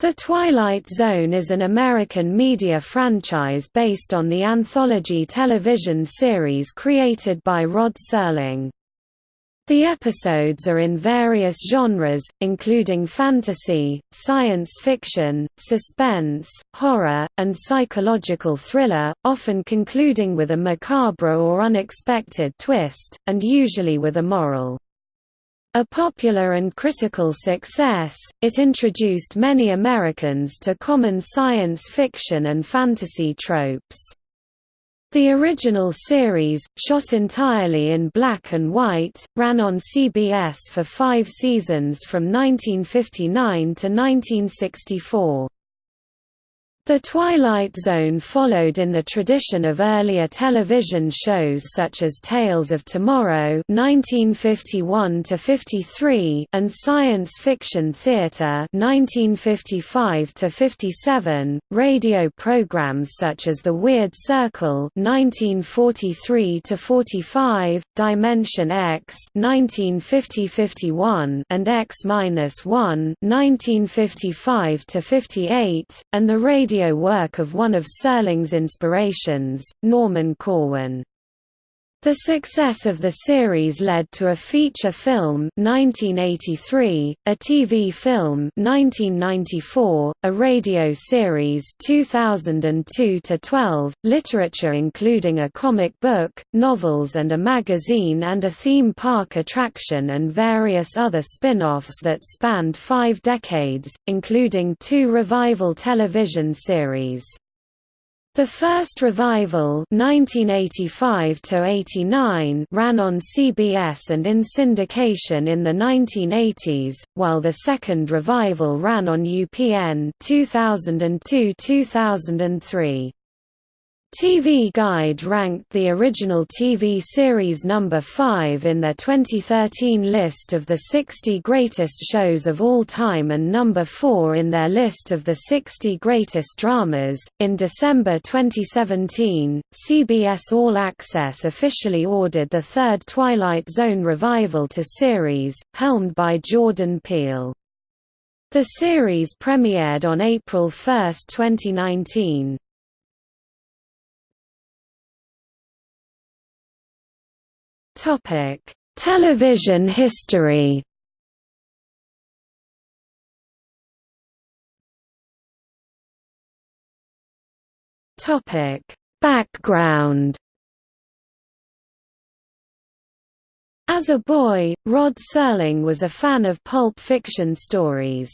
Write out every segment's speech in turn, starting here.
The Twilight Zone is an American media franchise based on the anthology television series created by Rod Serling. The episodes are in various genres, including fantasy, science fiction, suspense, horror, and psychological thriller, often concluding with a macabre or unexpected twist, and usually with a moral. A popular and critical success, it introduced many Americans to common science fiction and fantasy tropes. The original series, shot entirely in black and white, ran on CBS for five seasons from 1959 to 1964. The Twilight Zone followed in the tradition of earlier television shows such as Tales of Tomorrow (1951–53) and Science Fiction Theater (1955–57), radio programs such as The Weird Circle (1943–45), Dimension X (1950–51), and X-1 (1955–58), and the radio radio work of one of Serling's inspirations, Norman Corwin. The success of the series led to a feature film 1983, a TV film 1994, a radio series 2002 to 12, literature including a comic book, novels and a magazine and a theme park attraction and various other spin-offs that spanned 5 decades, including two revival television series. The first revival 1985 ran on CBS and in syndication in the 1980s, while the second revival ran on UPN 2002–2003. TV Guide ranked the original TV series number 5 in their 2013 list of the 60 greatest shows of all time and number 4 in their list of the 60 greatest dramas. In December 2017, CBS All Access officially ordered the third Twilight Zone revival to series, helmed by Jordan Peele. The series premiered on April 1, 2019. Topic: Television history. Topic: Background. As a boy, Rod Serling was a fan of pulp fiction stories.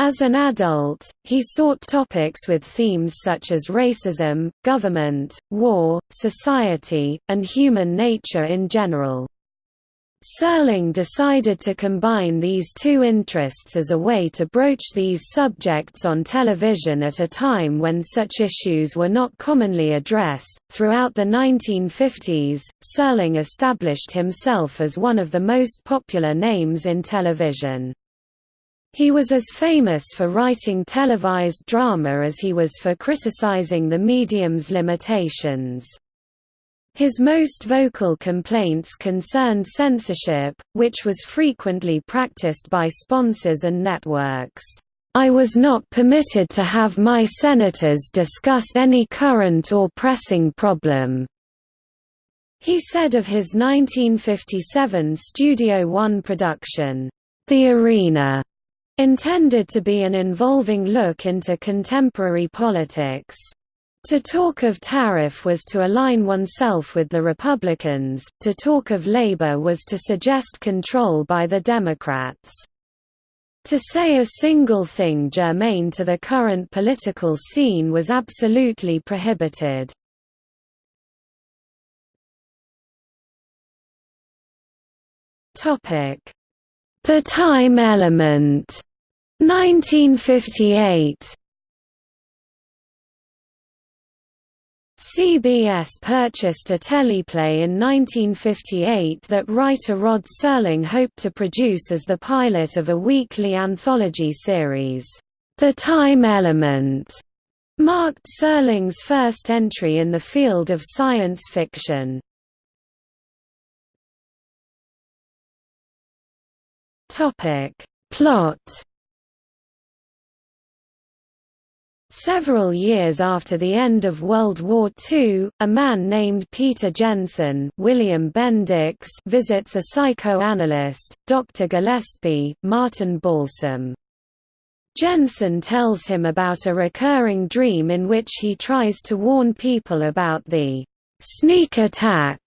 As an adult, he sought topics with themes such as racism, government, war, society, and human nature in general. Serling decided to combine these two interests as a way to broach these subjects on television at a time when such issues were not commonly addressed. Throughout the 1950s, Serling established himself as one of the most popular names in television. He was as famous for writing televised drama as he was for criticizing the medium's limitations. His most vocal complaints concerned censorship, which was frequently practiced by sponsors and networks. I was not permitted to have my senators discuss any current or pressing problem. He said of his 1957 Studio One production, The Arena, intended to be an involving look into contemporary politics. To talk of tariff was to align oneself with the Republicans, to talk of labor was to suggest control by the Democrats. To say a single thing germane to the current political scene was absolutely prohibited. The time element 1958 CBS purchased a teleplay in 1958 that writer Rod Serling hoped to produce as the pilot of a weekly anthology series. The Time Element marked Serling's first entry in the field of science fiction. Plot Several years after the end of World War II, a man named Peter Jensen William Bendix visits a psychoanalyst, Dr. Gillespie, Martin Balsam. Jensen tells him about a recurring dream in which he tries to warn people about the «sneak attack»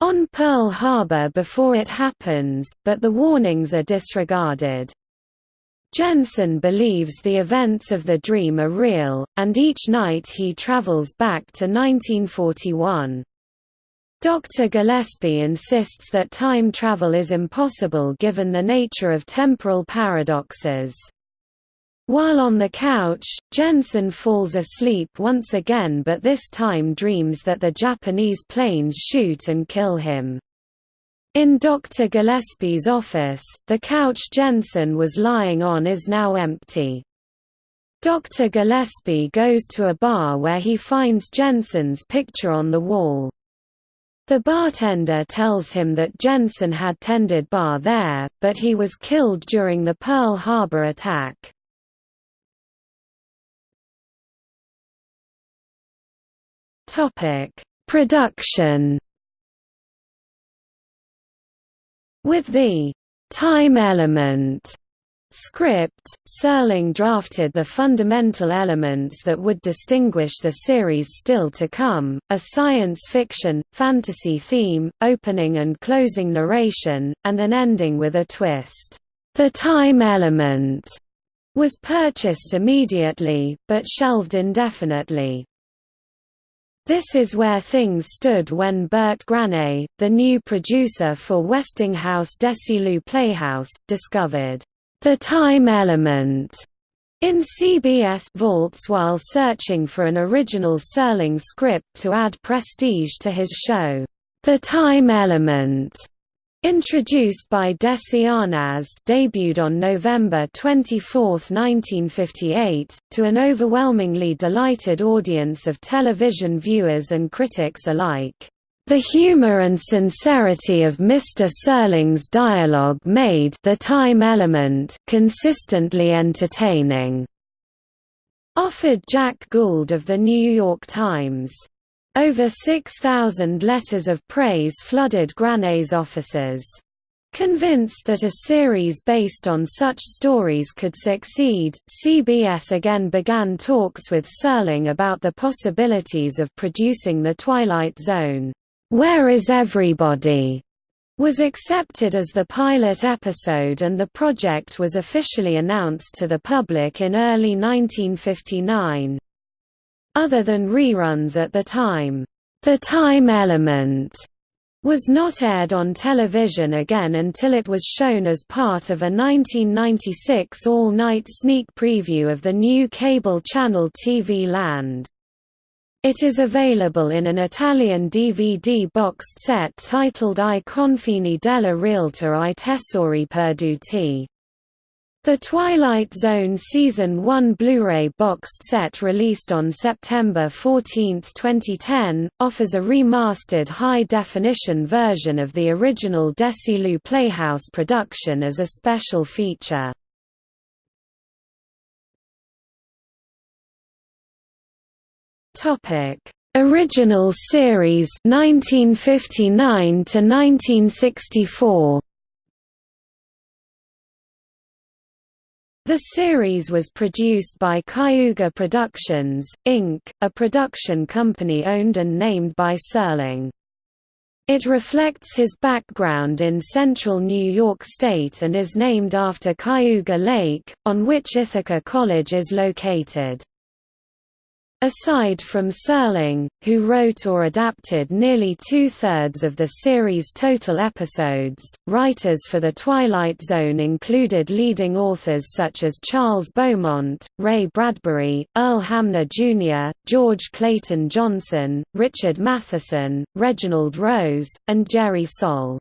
on Pearl Harbor before it happens, but the warnings are disregarded. Jensen believes the events of the dream are real, and each night he travels back to 1941. Dr. Gillespie insists that time travel is impossible given the nature of temporal paradoxes. While on the couch, Jensen falls asleep once again but this time dreams that the Japanese planes shoot and kill him. In Dr. Gillespie's office, the couch Jensen was lying on is now empty. Dr. Gillespie goes to a bar where he finds Jensen's picture on the wall. The bartender tells him that Jensen had tended bar there, but he was killed during the Pearl Harbor attack. Production With the time element script, Serling drafted the fundamental elements that would distinguish the series still to come, a science fiction, fantasy theme, opening and closing narration, and an ending with a twist. The time element was purchased immediately, but shelved indefinitely. This is where things stood when Bert Granet, the new producer for Westinghouse Desilu Playhouse, discovered the time element in CBS vaults while searching for an original Serling script to add prestige to his show. The Time Element Introduced by Desi Arnaz debuted on November 24, 1958, to an overwhelmingly delighted audience of television viewers and critics alike. The humor and sincerity of Mr. Serling's dialogue made the time element consistently entertaining, offered Jack Gould of The New York Times. Over 6,000 letters of praise flooded Granet's offices. Convinced that a series based on such stories could succeed, CBS again began talks with Serling about the possibilities of producing The Twilight Zone. Where is Everybody? was accepted as the pilot episode and the project was officially announced to the public in early 1959. Other than reruns at the time, The Time Element was not aired on television again until it was shown as part of a 1996 all-night sneak preview of the new cable channel TV Land. It is available in an Italian DVD boxed set titled I confini della realtà i tesori perduti. The Twilight Zone Season 1 Blu-ray boxed set released on September 14, 2010, offers a remastered high-definition version of the original Desilu Playhouse production as a special feature. Original series 1959 to 1964 The series was produced by Cayuga Productions, Inc., a production company owned and named by Serling. It reflects his background in central New York State and is named after Cayuga Lake, on which Ithaca College is located. Aside from Serling, who wrote or adapted nearly two-thirds of the series' total episodes, writers for The Twilight Zone included leading authors such as Charles Beaumont, Ray Bradbury, Earl Hamner Jr., George Clayton Johnson, Richard Matheson, Reginald Rose, and Jerry Sohl.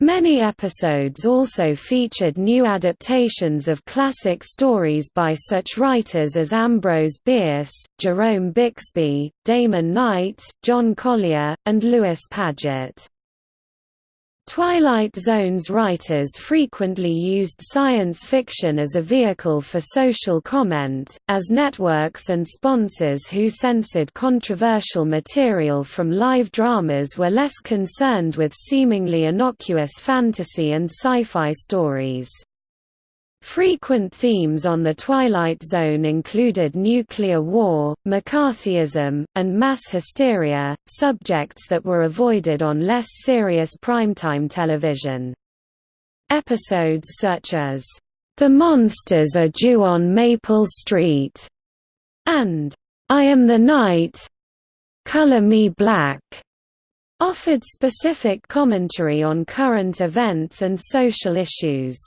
Many episodes also featured new adaptations of classic stories by such writers as Ambrose Bierce, Jerome Bixby, Damon Knight, John Collier, and Lewis Padgett. Twilight Zone's writers frequently used science fiction as a vehicle for social comment, as networks and sponsors who censored controversial material from live dramas were less concerned with seemingly innocuous fantasy and sci-fi stories. Frequent themes on The Twilight Zone included nuclear war, McCarthyism, and mass hysteria, subjects that were avoided on less serious primetime television. Episodes such as, "'The Monsters Are Due on Maple Street' and "'I Am the Night' Color Me Black' offered specific commentary on current events and social issues.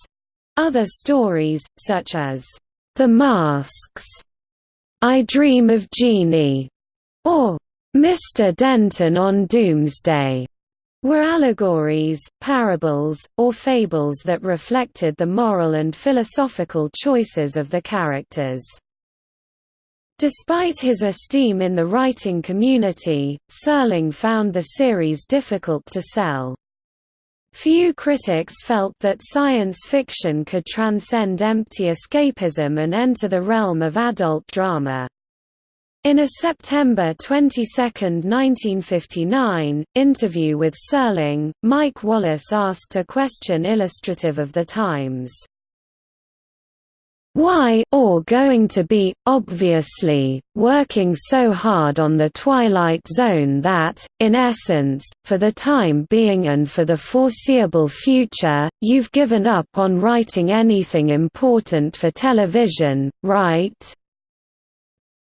Other stories, such as, "'The Masks", "'I Dream of Genie", or "'Mr. Denton on Doomsday' were allegories, parables, or fables that reflected the moral and philosophical choices of the characters. Despite his esteem in the writing community, Serling found the series difficult to sell. Few critics felt that science fiction could transcend empty escapism and enter the realm of adult drama. In a September 22, 1959, interview with Serling, Mike Wallace asked a question illustrative of the times. Why or going to be, obviously, working so hard on the Twilight Zone that, in essence, for the time being and for the foreseeable future, you've given up on writing anything important for television, right?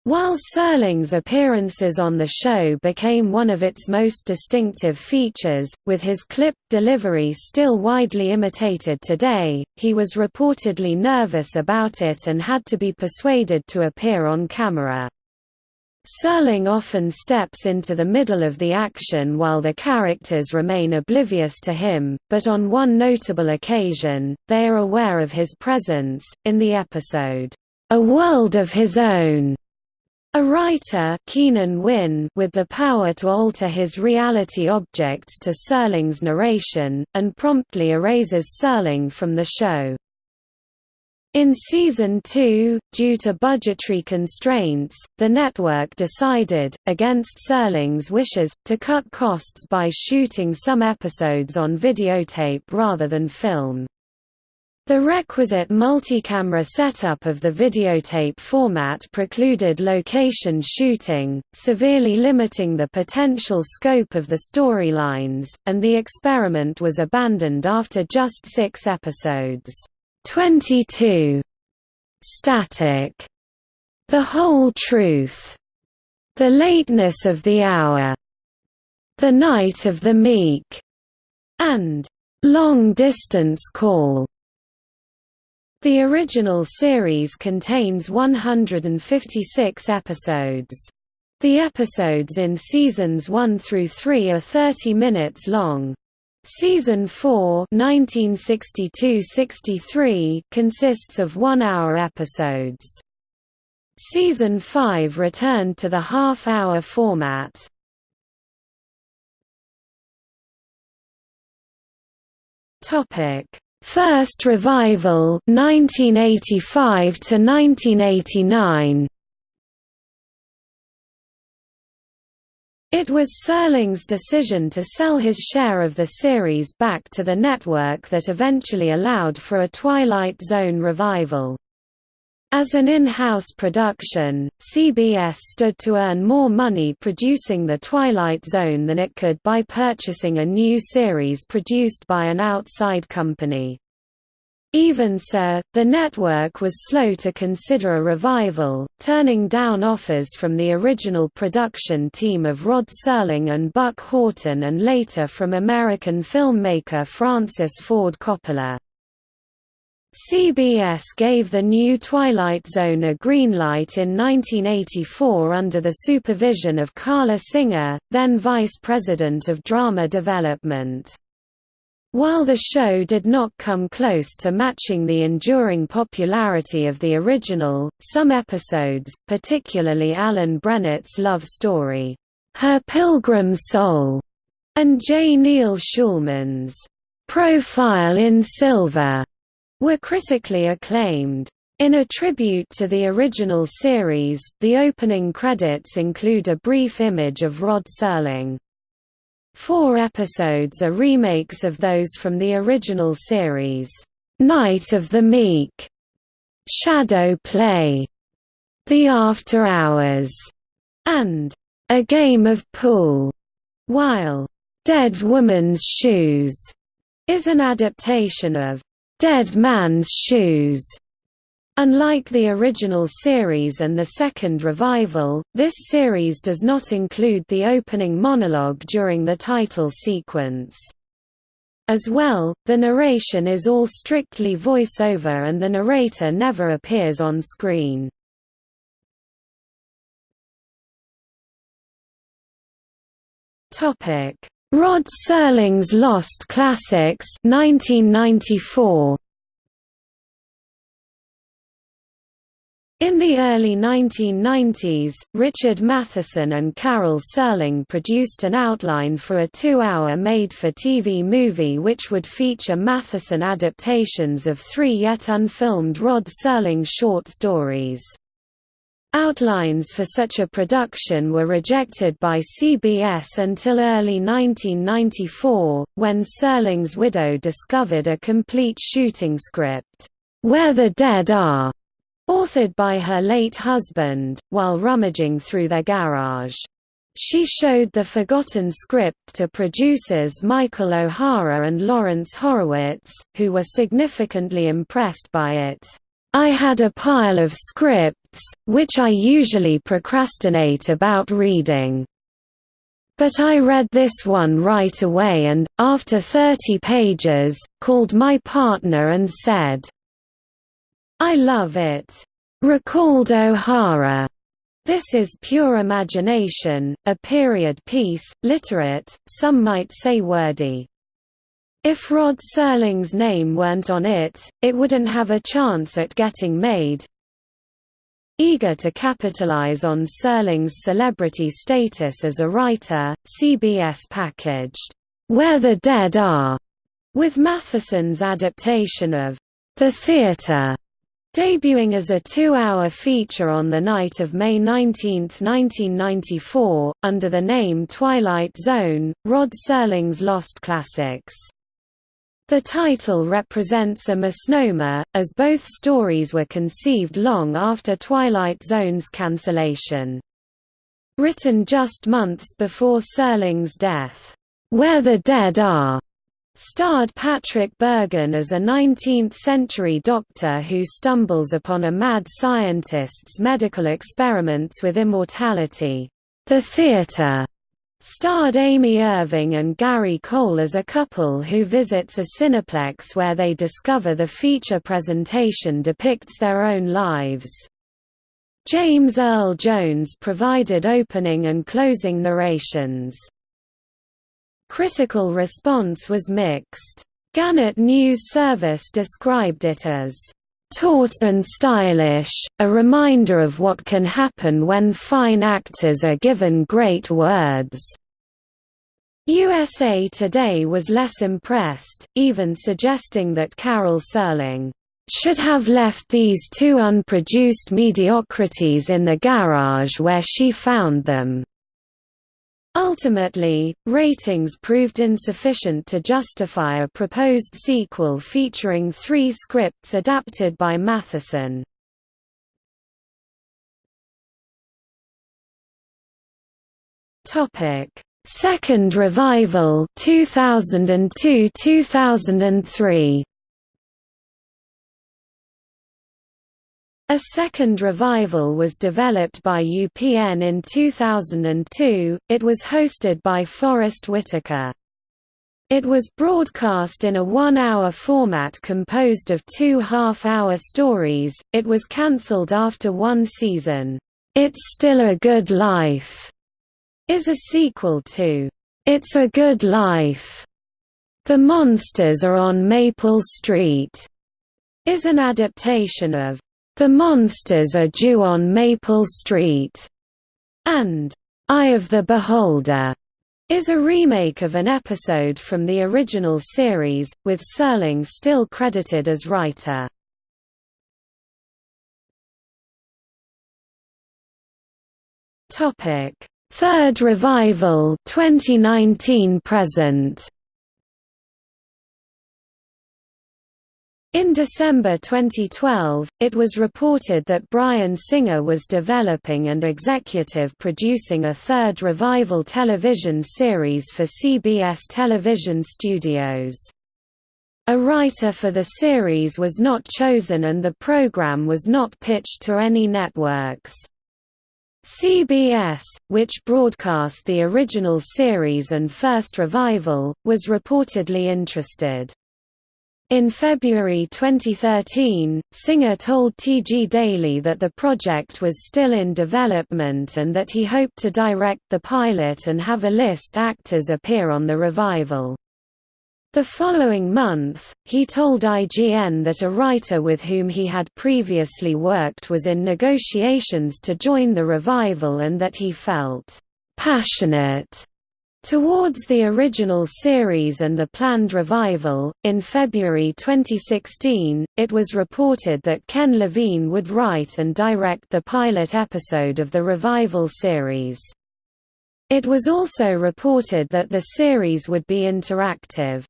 While Serling's appearances on the show became one of its most distinctive features, with his clipped delivery still widely imitated today, he was reportedly nervous about it and had to be persuaded to appear on camera. Serling often steps into the middle of the action while the characters remain oblivious to him, but on one notable occasion, they are aware of his presence, in the episode, A World of His Own. A writer Keenan Wynn with the power to alter his reality objects to Serling's narration, and promptly erases Serling from the show. In Season 2, due to budgetary constraints, the network decided, against Serling's wishes, to cut costs by shooting some episodes on videotape rather than film. The requisite multicamera setup of the videotape format precluded location shooting, severely limiting the potential scope of the storylines, and the experiment was abandoned after just six episodes. 22. Static. The Whole Truth. The Lateness of the Hour. The Night of the Meek. And Long Distance Call. The original series contains 156 episodes. The episodes in seasons 1 through 3 are 30 minutes long. Season 4 1962–63 consists of one-hour episodes. Season 5 returned to the half-hour format. Topic First revival 1985 to 1989 It was Serling's decision to sell his share of the series back to the network that eventually allowed for a Twilight Zone revival. As an in-house production, CBS stood to earn more money producing The Twilight Zone than it could by purchasing a new series produced by an outside company. Even so, the network was slow to consider a revival, turning down offers from the original production team of Rod Serling and Buck Houghton and later from American filmmaker Francis Ford Coppola. CBS gave the new Twilight Zone a green light in 1984 under the supervision of Carla Singer, then Vice President of Drama Development. While the show did not come close to matching the enduring popularity of the original, some episodes, particularly Alan Brennert's love story, Her Pilgrim Soul, and J. Neil Schulman's Profile in Silver were critically acclaimed. In a tribute to the original series, the opening credits include a brief image of Rod Serling. Four episodes are remakes of those from the original series, "'Night of the Meek", "'Shadow Play", "'The After Hours", and "'A Game of Pool", while "'Dead Woman's Shoes' is an adaptation of "'Dead Man's Shoes' Unlike the original series and the second revival, this series does not include the opening monologue during the title sequence. As well, the narration is all strictly voice-over and the narrator never appears on screen. Rod Serling's Lost Classics 1994. In the early 1990s, Richard Matheson and Carol Serling produced an outline for a two-hour made-for-TV movie which would feature Matheson adaptations of three yet unfilmed Rod Serling short stories. Outlines for such a production were rejected by CBS until early 1994, when Serling's widow discovered a complete shooting script, "'Where the Dead Are' authored by her late husband, while rummaging through their garage. She showed the forgotten script to producers Michael O'Hara and Lawrence Horowitz, who were significantly impressed by it. I had a pile of scripts, which I usually procrastinate about reading. But I read this one right away and, after 30 pages, called my partner and said, I love it. Recalled O'Hara. This is pure imagination, a period piece, literate, some might say wordy. If Rod Serling's name weren't on it, it wouldn't have a chance at getting made. Eager to capitalize on Serling's celebrity status as a writer, CBS packaged, Where the Dead Are, with Matheson's adaptation of The Theatre Debuting as a two-hour feature on the night of May 19, 1994, under the name Twilight Zone, Rod Serling's Lost Classics. The title represents a misnomer, as both stories were conceived long after Twilight Zone's cancellation. Written just months before Serling's death, "'Where the Dead Are' starred Patrick Bergin as a 19th-century doctor who stumbles upon a mad scientist's medical experiments with immortality. The Theatre starred Amy Irving and Gary Cole as a couple who visits a cineplex where they discover the feature presentation depicts their own lives. James Earl Jones provided opening and closing narrations. Critical response was mixed. Gannett News Service described it as taut and stylish, a reminder of what can happen when fine actors are given great words. USA Today was less impressed, even suggesting that Carol Serling should have left these two unproduced mediocrities in the garage where she found them. Ultimately, ratings proved insufficient to justify a proposed sequel featuring three scripts adapted by Matheson. Topic: Second revival 2002-2003 A second revival was developed by UPN in 2002, it was hosted by Forest Whitaker. It was broadcast in a one-hour format composed of two half-hour stories, it was cancelled after one season. It's Still a Good Life is a sequel to It's a Good Life. The Monsters Are on Maple Street is an adaptation of the Monsters Are Due on Maple Street, and Eye of the Beholder, is a remake of an episode from the original series, with Serling still credited as writer. Topic: Third revival 2019 present. In December 2012, it was reported that Bryan Singer was developing and executive producing a third revival television series for CBS television studios. A writer for the series was not chosen and the program was not pitched to any networks. CBS, which broadcast the original series and first revival, was reportedly interested. In February 2013, Singer told TG Daily that the project was still in development and that he hoped to direct the pilot and have a list actors appear on the revival. The following month, he told IGN that a writer with whom he had previously worked was in negotiations to join the revival and that he felt passionate Towards the original series and the planned revival, in February 2016, it was reported that Ken Levine would write and direct the pilot episode of the revival series. It was also reported that the series would be interactive.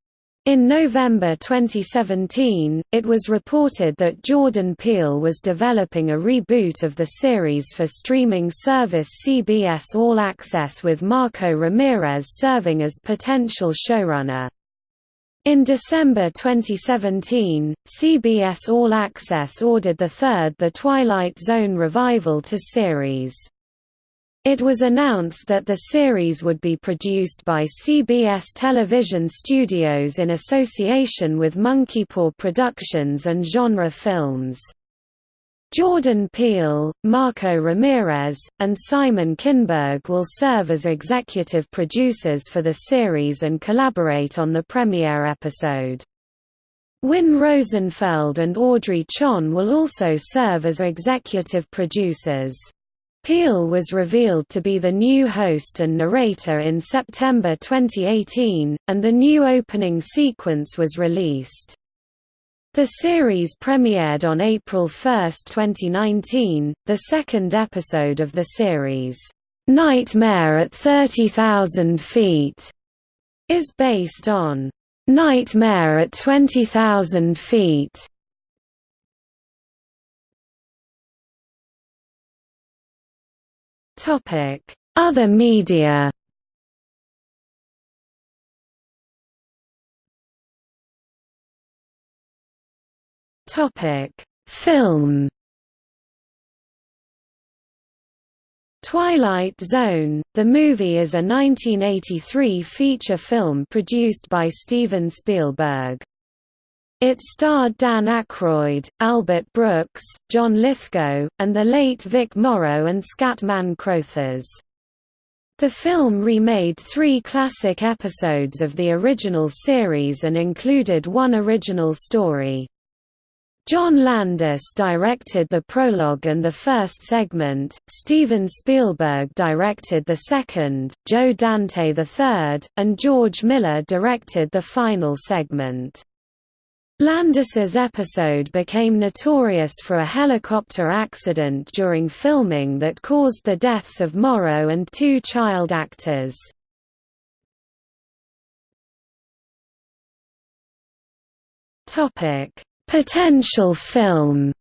In November 2017, it was reported that Jordan Peele was developing a reboot of the series for streaming service CBS All Access with Marco Ramirez serving as potential showrunner. In December 2017, CBS All Access ordered the third The Twilight Zone revival to series. It was announced that the series would be produced by CBS Television Studios in association with Monkeypaw Productions and Genre Films. Jordan Peele, Marco Ramirez, and Simon Kinberg will serve as executive producers for the series and collaborate on the premiere episode. Win Rosenfeld and Audrey Chon will also serve as executive producers. Peele was revealed to be the new host and narrator in September 2018, and the new opening sequence was released. The series premiered on April 1, 2019, the second episode of the series, "'Nightmare at 30,000 Feet' is based on "'Nightmare at 20,000 Feet' Other media Topic: Film. Twilight Zone, the movie is a 1983 feature film produced by Steven Spielberg. It starred Dan Aykroyd, Albert Brooks, John Lithgow, and the late Vic Morrow and Scatman Crothers. The film remade three classic episodes of the original series and included one original story. John Landis directed the prologue and the first segment, Steven Spielberg directed the second, Joe Dante the third, and George Miller directed the final segment. Landis's episode became notorious for a helicopter accident during filming that caused the deaths of Morrow and two child actors. Potential film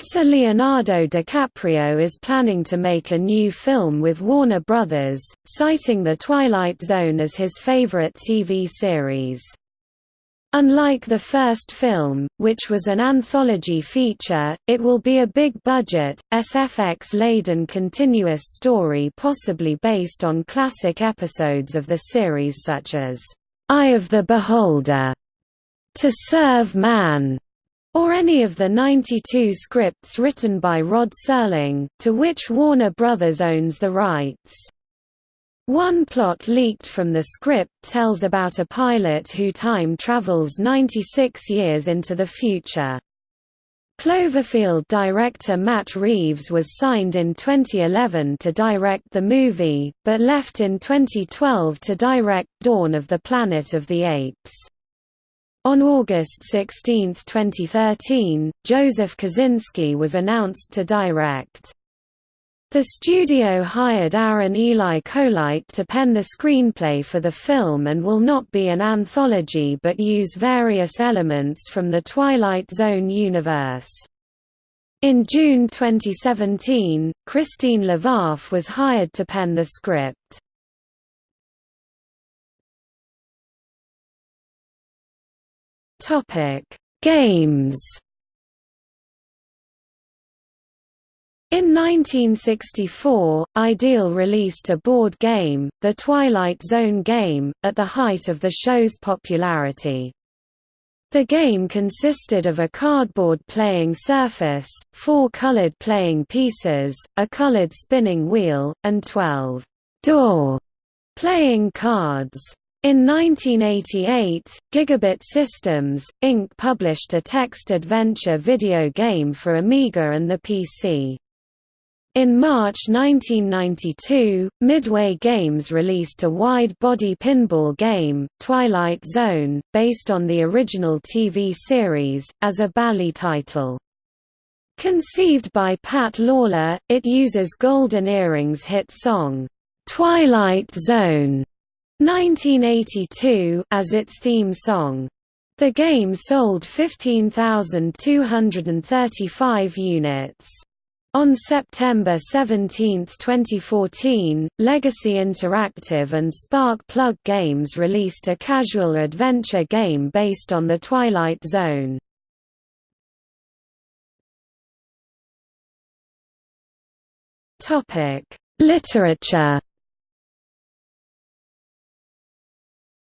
Actor Leonardo DiCaprio is planning to make a new film with Warner Brothers, citing The Twilight Zone as his favorite TV series. Unlike the first film, which was an anthology feature, it will be a big-budget, SFX-laden continuous story possibly based on classic episodes of the series such as, "'Eye of the Beholder", "'To Serve Man", or any of the 92 scripts written by Rod Serling, to which Warner Brothers owns the rights. One plot leaked from the script tells about a pilot who time travels 96 years into the future. Cloverfield director Matt Reeves was signed in 2011 to direct the movie, but left in 2012 to direct Dawn of the Planet of the Apes. On August 16, 2013, Joseph Kosinski was announced to direct. The studio hired Aaron Eli Coleite to pen the screenplay for the film and will not be an anthology but use various elements from the Twilight Zone universe. In June 2017, Christine Levaf was hired to pen the script. Topic: Games. In 1964, Ideal released a board game, The Twilight Zone game, at the height of the show's popularity. The game consisted of a cardboard playing surface, four colored playing pieces, a colored spinning wheel, and 12 door playing cards. In 1988, Gigabit Systems, Inc. published a text-adventure video game for Amiga and the PC. In March 1992, Midway Games released a wide-body pinball game, Twilight Zone, based on the original TV series, as a Bally title. Conceived by Pat Lawlor, it uses Golden Earring's hit song, "'Twilight Zone' 1982 as its theme song. The game sold 15,235 units. On September 17, 2014, Legacy Interactive and Spark Plug Games released a casual adventure game based on the Twilight Zone. Literature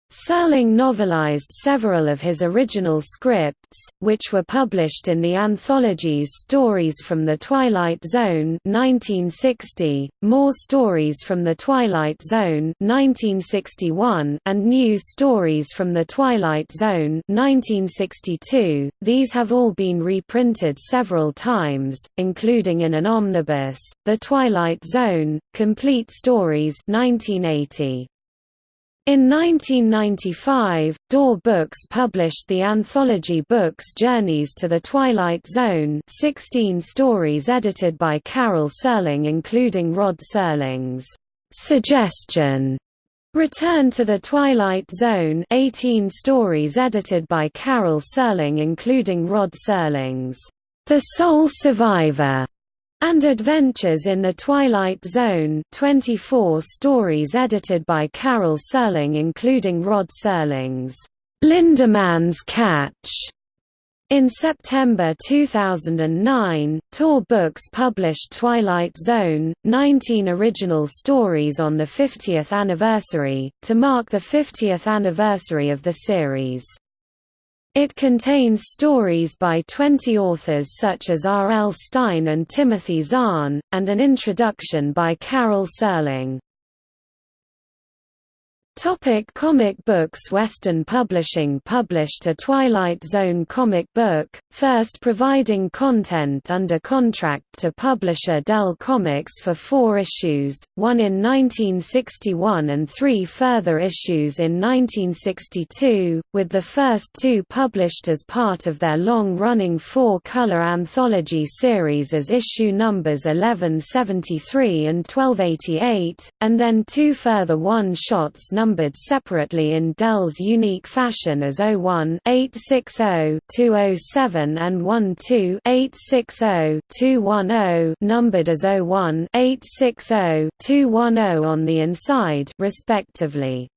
Serling novelized several of his original scripts, which were published in the anthologies Stories from the Twilight Zone 1960, More Stories from the Twilight Zone 1961, and New Stories from the Twilight Zone 1962. These have all been reprinted several times, including in an omnibus, The Twilight Zone, Complete Stories 1980. In 1995, DAW Books published the anthology books Journeys to the Twilight Zone 16 stories edited by Carol Serling including Rod Serling's «Suggestion» Return to the Twilight Zone 18 stories edited by Carol Serling including Rod Serling's «The Sole Survivor» and Adventures in the Twilight Zone 24 stories edited by Carol Serling including Rod Serling's Lindeman's Catch. In September 2009, Tor Books published Twilight Zone, 19 original stories on the 50th anniversary, to mark the 50th anniversary of the series. It contains stories by 20 authors such as R. L. Stine and Timothy Zahn, and an introduction by Carol Serling. Topic comic books Western Publishing published a Twilight Zone comic book, first providing content under contract to publisher Dell Comics for four issues, one in 1961 and three further issues in 1962, with the first two published as part of their long-running four-color anthology series as issue numbers 1173 and 1288, and then two further one-shots numbered separately in Dell's unique fashion as 01 860 207 and 12 860 210 numbered as 01 860 210 on the inside respectively.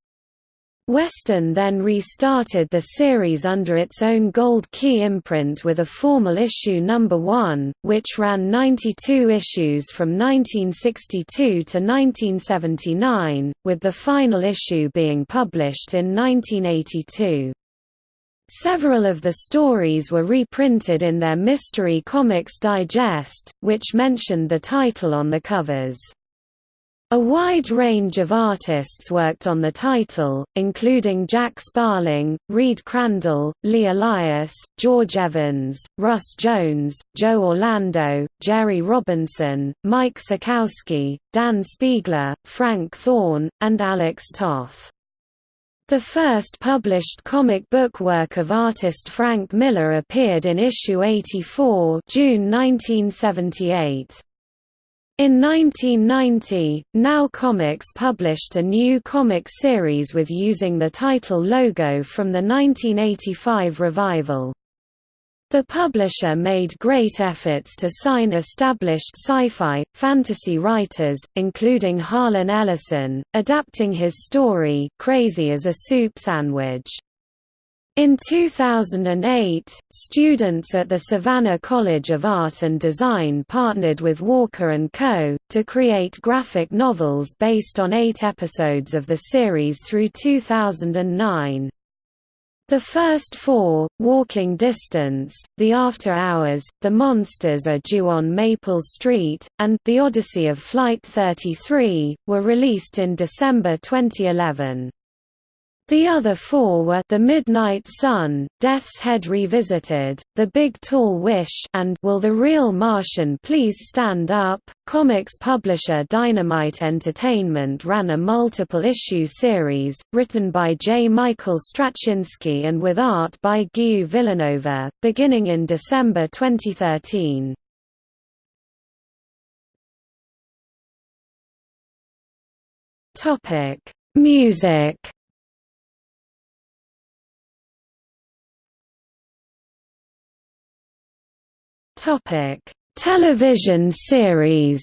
Western then restarted the series under its own Gold Key imprint with a formal issue number 1, which ran 92 issues from 1962 to 1979, with the final issue being published in 1982. Several of the stories were reprinted in their Mystery Comics Digest, which mentioned the title on the covers. A wide range of artists worked on the title, including Jack Sparling, Reed Crandall, Lee Elias, George Evans, Russ Jones, Joe Orlando, Jerry Robinson, Mike Sekowsky, Dan Spiegler, Frank Thorne, and Alex Toth. The first published comic book work of artist Frank Miller appeared in issue 84 June 1978. In 1990, Now Comics published a new comic series with using the title logo from the 1985 revival. The publisher made great efforts to sign established sci-fi, fantasy writers, including Harlan Ellison, adapting his story Crazy as a Soup Sandwich. In 2008, students at the Savannah College of Art and Design partnered with Walker & Co., to create graphic novels based on eight episodes of the series through 2009. The first four, Walking Distance, The After Hours, The Monsters Are Due on Maple Street, and The Odyssey of Flight 33, were released in December 2011. The other four were The Midnight Sun, Death's Head Revisited, The Big Tall Wish and Will the Real Martian Please Stand Up? Comics publisher Dynamite Entertainment ran a multiple-issue series, written by J. Michael Straczynski and with art by Guy Villanova, beginning in December 2013. Music Topic: Television series.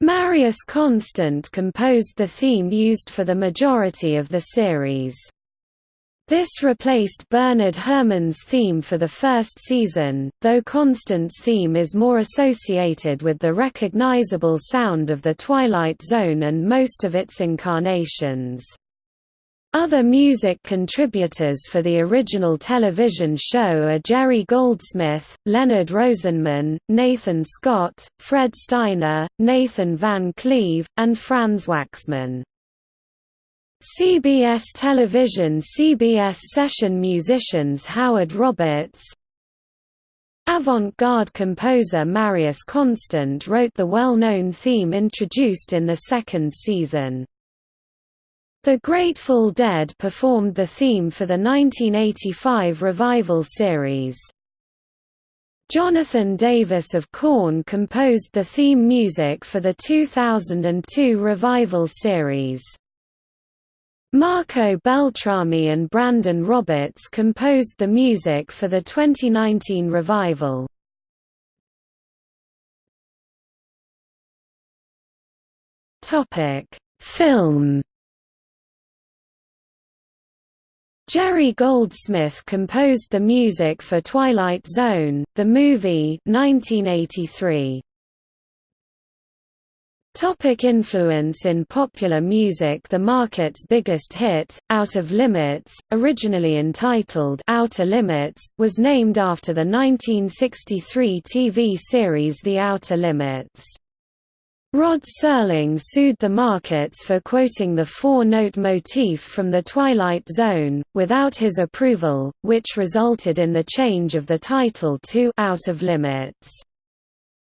Marius Constant composed the theme used for the majority of the series. This replaced Bernard Herrmann's theme for the first season, though Constant's theme is more associated with the recognizable sound of The Twilight Zone and most of its incarnations. Other music contributors for the original television show are Jerry Goldsmith, Leonard Rosenman, Nathan Scott, Fred Steiner, Nathan Van Cleave, and Franz Waxman. CBS Television CBS session musicians Howard Roberts Avant-garde composer Marius Constant wrote the well-known theme introduced in the second season. The Grateful Dead performed the theme for the 1985 revival series. Jonathan Davis of Korn composed the theme music for the 2002 revival series. Marco Beltrami and Brandon Roberts composed the music for the 2019 revival. Film Jerry Goldsmith composed the music for Twilight Zone, the movie 1983. Topic influence In popular music The Marketts' biggest hit, Out of Limits, originally entitled Outer Limits, was named after the 1963 TV series The Outer Limits. Rod Serling sued the Marketts for quoting the four-note motif from The Twilight Zone, without his approval, which resulted in the change of the title to Out of Limits.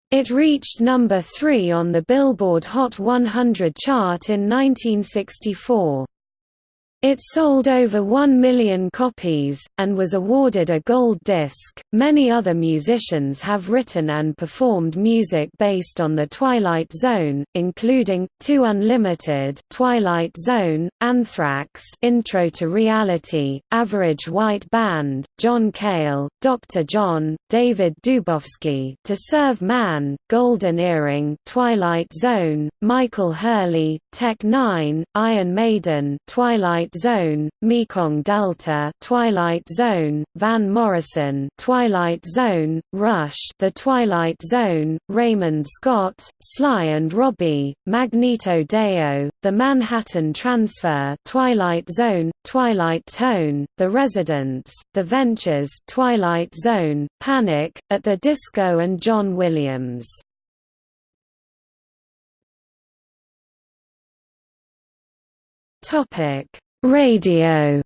It reached number 3 on the Billboard Hot 100 chart in 1964. It sold over 1 million copies, and was awarded a gold disc. Many other musicians have written and performed music based on The Twilight Zone, including 2 Unlimited, Twilight Zone, Anthrax, Intro to Reality, Average White Band, John Cale, Dr. John, David Dubofsky, To Serve Man, Golden Earring, Twilight Zone, Michael Hurley, Tech N9ne, Iron Maiden, Twilight Twilight Zone, Mekong Delta, Twilight Zone, Van Morrison, Twilight Zone, Rush, The Twilight Zone, Raymond Scott, Sly and Robbie, Magneto Deo, The Manhattan Transfer, Twilight Zone, Twilight Tone, The Residents, The Ventures, Twilight Zone, Panic at the Disco and John Williams. Topic: Radio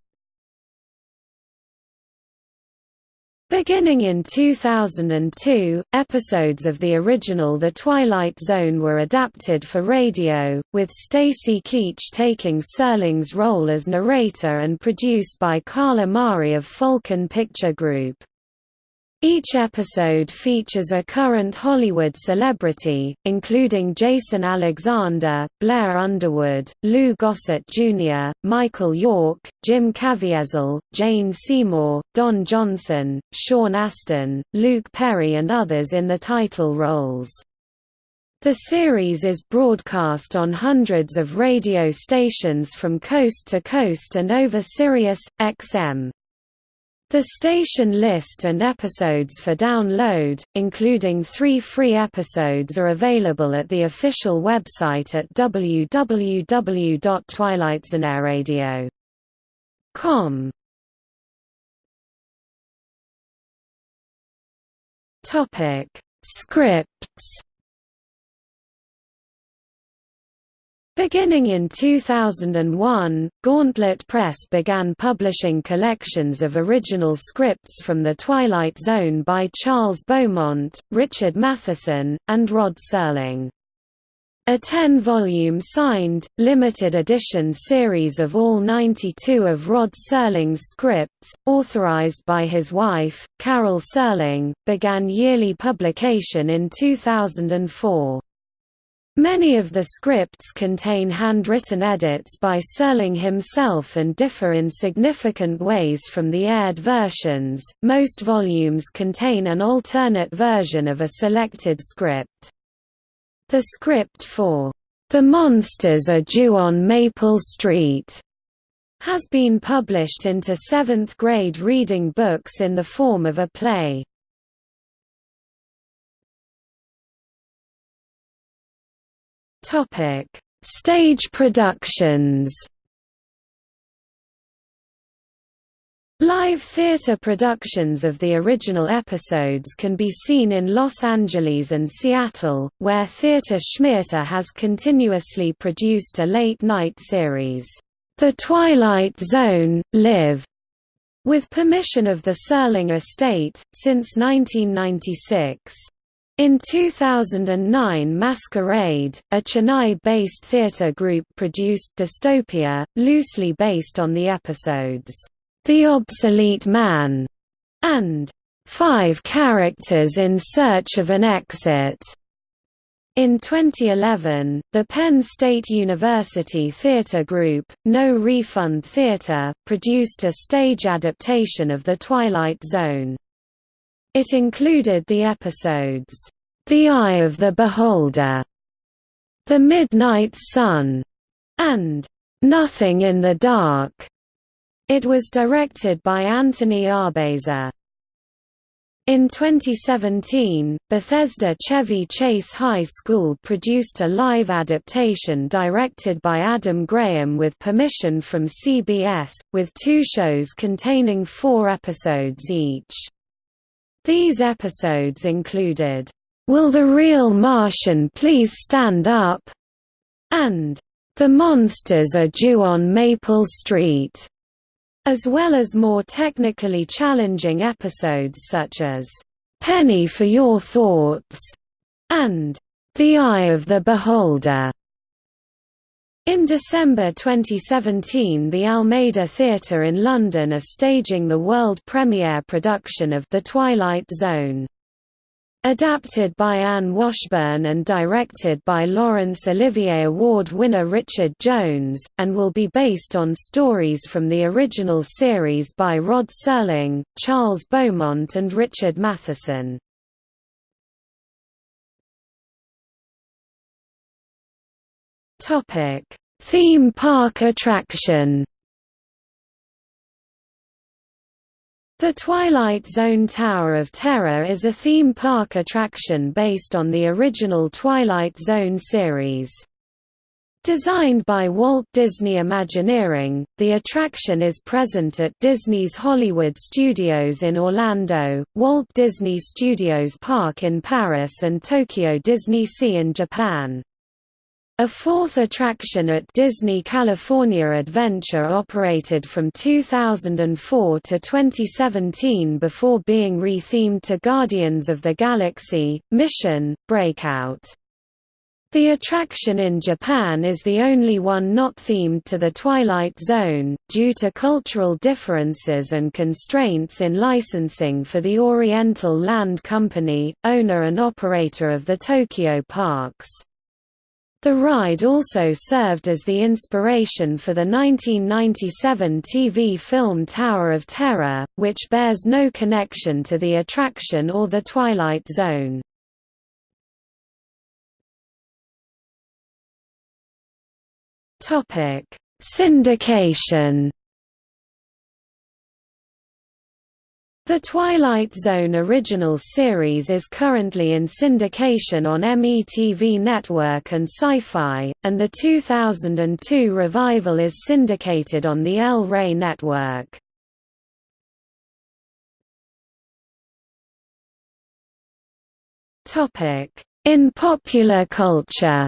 Beginning in 2002, episodes of the original The Twilight Zone were adapted for radio, with Stacy Keach taking Serling's role as narrator and produced by Carl Amari of Falcon Picture Group. Each episode features a current Hollywood celebrity, including Jason Alexander, Blair Underwood, Lou Gossett Jr., Michael York, Jim Caviezel, Jane Seymour, Don Johnson, Sean Astin, Luke Perry and others in the title roles. The series is broadcast on hundreds of radio stations from coast to coast and over Sirius, XM. The station list and episodes for download, including three free episodes are available at the official website at www.twilightzoneradio.com. Topic: Scripts Beginning in 2001, Gauntlet Press began publishing collections of original scripts from The Twilight Zone by Charles Beaumont, Richard Matheson, and Rod Serling. A 10-volume signed, limited edition series of all 92 of Rod Serling's scripts, authorized by his wife, Carol Serling, began yearly publication in 2004. Many of the scripts contain handwritten edits by Serling himself and differ in significant ways from the aired versions. Most volumes contain an alternate version of a selected script. The script for The Monsters Are Due on Maple Street has been published into seventh grade reading books in the form of a play. Topic: Stage productions. Live theater productions of the original episodes can be seen in Los Angeles and Seattle, where Theater Schmeater has continuously produced a late-night series, The Twilight Zone, Live, with permission of the Serling estate, since 1996. In 2009 Masquerade, a Chennai-based theatre group produced Dystopia, loosely based on the episodes, The Obsolete Man, and Five Characters in Search of an Exit. In 2011, the Penn State University theatre group, No Refund Theatre, produced a stage adaptation of The Twilight Zone. It included the episodes, The Eye of the Beholder, The Midnight Sun, and Nothing in the Dark. It was directed by Anthony Arbeza. In 2017, Bethesda Chevy Chase High School produced a live adaptation directed by Adam Graham with permission from CBS, with two shows containing four episodes each. These episodes included, "'Will the Real Martian Please Stand Up?' and "'The Monsters Are Due on Maple Street' as well as more technically challenging episodes such as, "'Penny for Your Thoughts' and "'The Eye of the Beholder' In December 2017 the Almeida Theatre in London are staging the world premiere production of The Twilight Zone. Adapted by Anne Washburn and directed by Laurence Olivier Award winner Richard Jones, and will be based on stories from the original series by Rod Serling, Charles Beaumont and Richard Matheson. Topic: Theme park attraction. The Twilight Zone Tower of Terror is a theme park attraction based on the original Twilight Zone series. Designed by Walt Disney Imagineering, the attraction is present at Disney's Hollywood Studios in Orlando, Walt Disney Studios Park in Paris and Tokyo Disney Sea in Japan. A fourth attraction at Disney California Adventure operated from 2004 to 2017 before being rethemed to Guardians of the Galaxy, Mission, Breakout. The attraction in Japan is the only one not themed to the Twilight Zone, due to cultural differences and constraints in licensing for the Oriental Land Company, owner and operator of the Tokyo parks. The ride also served as the inspiration for the 1997 TV film Tower of Terror, which bears no connection to the attraction or the Twilight Zone. Syndication The Twilight Zone original series is currently in syndication on MeTV Network and Sci-Fi, and the 2002 revival is syndicated on the El Rey Network. In popular culture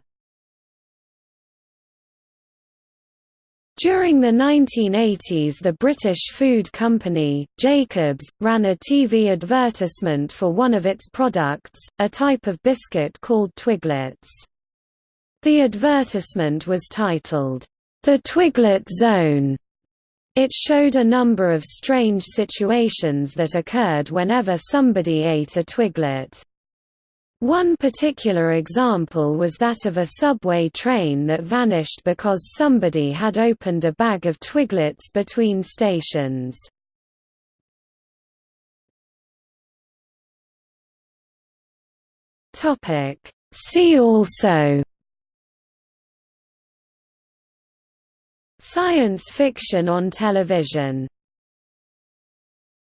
During the 1980s the British food company, Jacobs, ran a TV advertisement for one of its products, a type of biscuit called Twiglets. The advertisement was titled, "'The Twiglet Zone". It showed a number of strange situations that occurred whenever somebody ate a twiglet. One particular example was that of a subway train that vanished because somebody had opened a bag of twiglets between stations. See also Science fiction on television